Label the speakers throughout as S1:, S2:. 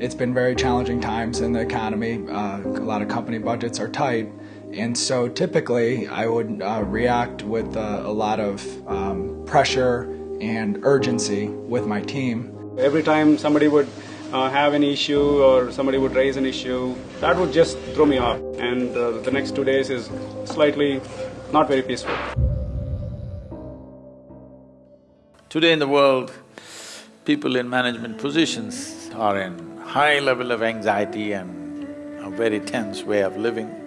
S1: It's been very challenging times in the economy. Uh, a lot of company budgets are tight. And so typically I would uh, react with uh, a lot of um, pressure and urgency with my team.
S2: Every time somebody would uh, have an issue or somebody would raise an issue, that would just throw me off. And uh, the next two days is slightly not very peaceful.
S3: Today in the world, people in management positions are in high level of anxiety and a very tense way of living.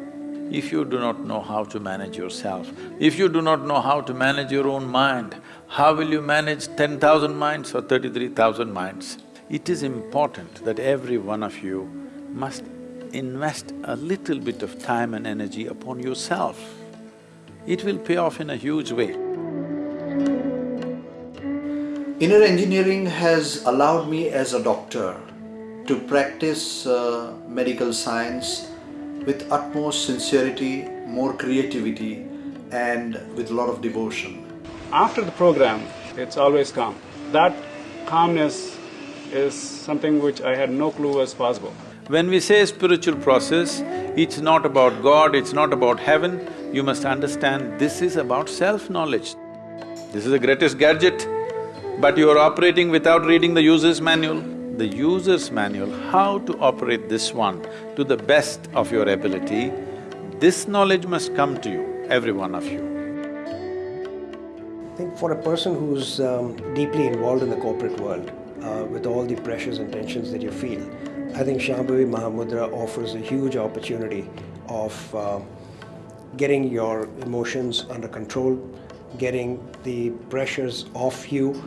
S3: If you do not know how to manage yourself, if you do not know how to manage your own mind, how will you manage ten thousand minds or thirty-three thousand minds? It is important that every one of you must invest a little bit of time and energy upon yourself. It will pay off in a huge way.
S4: Inner engineering has allowed me as a doctor to practice uh, medical science with utmost sincerity, more creativity and with a lot of devotion.
S2: After the program, it's always calm. That calmness is something which I had no clue was possible.
S3: When we say spiritual process, it's not about God, it's not about heaven, you must understand this is about self-knowledge. This is the greatest gadget, but you are operating without reading the user's manual. The user's manual, how to operate this one to the best of your ability, this knowledge must come to you, every one of you.
S5: I think for a person who's um, deeply involved in the corporate world, uh, with all the pressures and tensions that you feel, I think Shambhavi Mahamudra offers a huge opportunity of uh, getting your emotions under control, getting the pressures off you